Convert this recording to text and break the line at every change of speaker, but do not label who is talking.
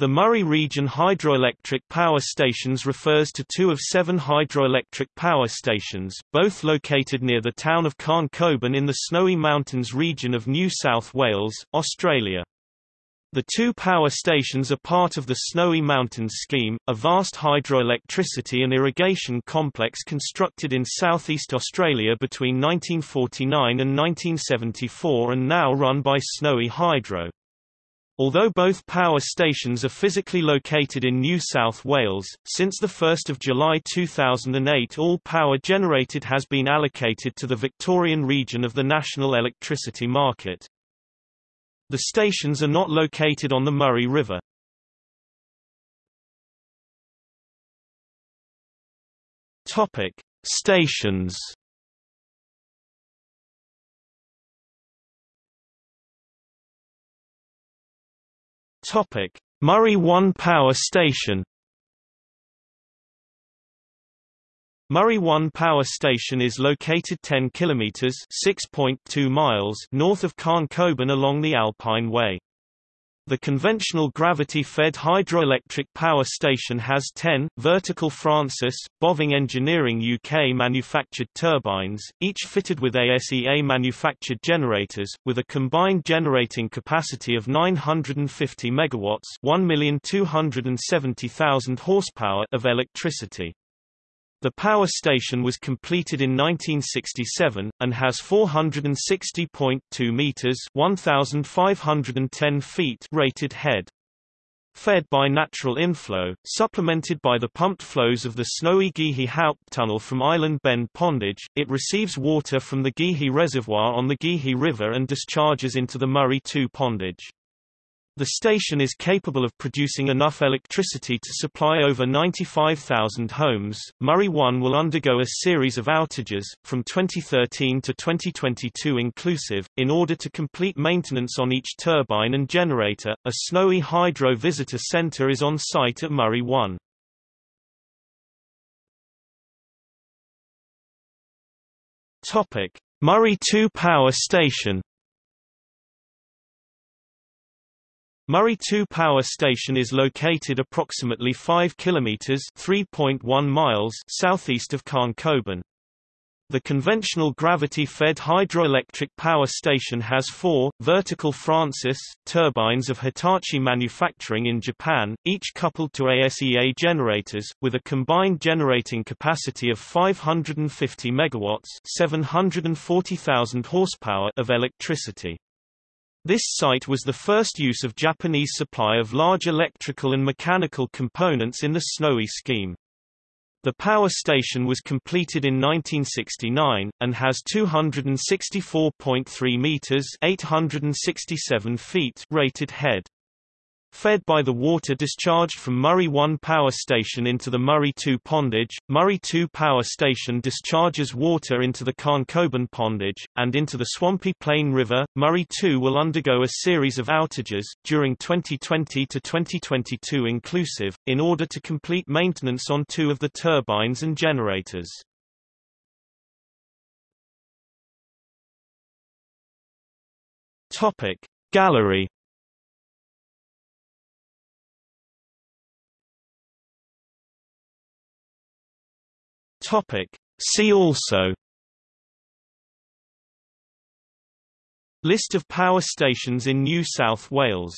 The Murray Region Hydroelectric Power Stations refers to two of seven hydroelectric power stations, both located near the town of Khancoban in the Snowy Mountains region of New South Wales, Australia. The two power stations are part of the Snowy Mountains Scheme, a vast hydroelectricity and irrigation complex constructed in southeast Australia between 1949 and 1974 and now run by Snowy Hydro. Although both power stations are physically located in New South Wales, since 1 July 2008 all power generated has been allocated to the Victorian region of the national electricity market. The stations are not located on the Murray River. Topic: Stations Topic: Murray 1 Power Station. Murray 1 Power Station is located 10 kilometers (6.2 miles) north of Khancoban along the Alpine Way. The conventional gravity-fed hydroelectric power station has 10, vertical Francis, Boving Engineering UK manufactured turbines, each fitted with ASEA manufactured generators, with a combined generating capacity of 950 MW 1,270,000 horsepower of electricity. The power station was completed in 1967, and has 460.2 metres 1,510 feet rated head. Fed by natural inflow, supplemented by the pumped flows of the snowy Geehi Haupttunnel from Island Bend Pondage, it receives water from the Geehi Reservoir on the Geehi River and discharges into the Murray 2 Pondage. The station is capable of producing enough electricity to supply over 95,000 homes. Murray 1 will undergo a series of outages, from 2013 to 2022 inclusive, in order to complete maintenance on each turbine and generator. A Snowy Hydro Visitor Center is on site at Murray 1. Topic: Murray 2 Power Station Murray 2 Power Station is located approximately 5 kilometers (3.1 miles) southeast of Khancoban. The conventional gravity-fed hydroelectric power station has four, vertical Francis, turbines of Hitachi manufacturing in Japan, each coupled to ASEA generators, with a combined generating capacity of 550 MW 740,000 horsepower of electricity. This site was the first use of Japanese supply of large electrical and mechanical components in the Snowy scheme. The power station was completed in 1969, and has 264.3 meters 867 feet rated head. Fed by the water discharged from Murray 1 power station into the Murray 2 pondage, Murray 2 power station discharges water into the Khancoban pondage, and into the Swampy Plain River. Murray 2 will undergo a series of outages, during 2020 to 2022 inclusive, in order to complete maintenance on two of the turbines and generators. Gallery Topic. See also List of power stations in New South Wales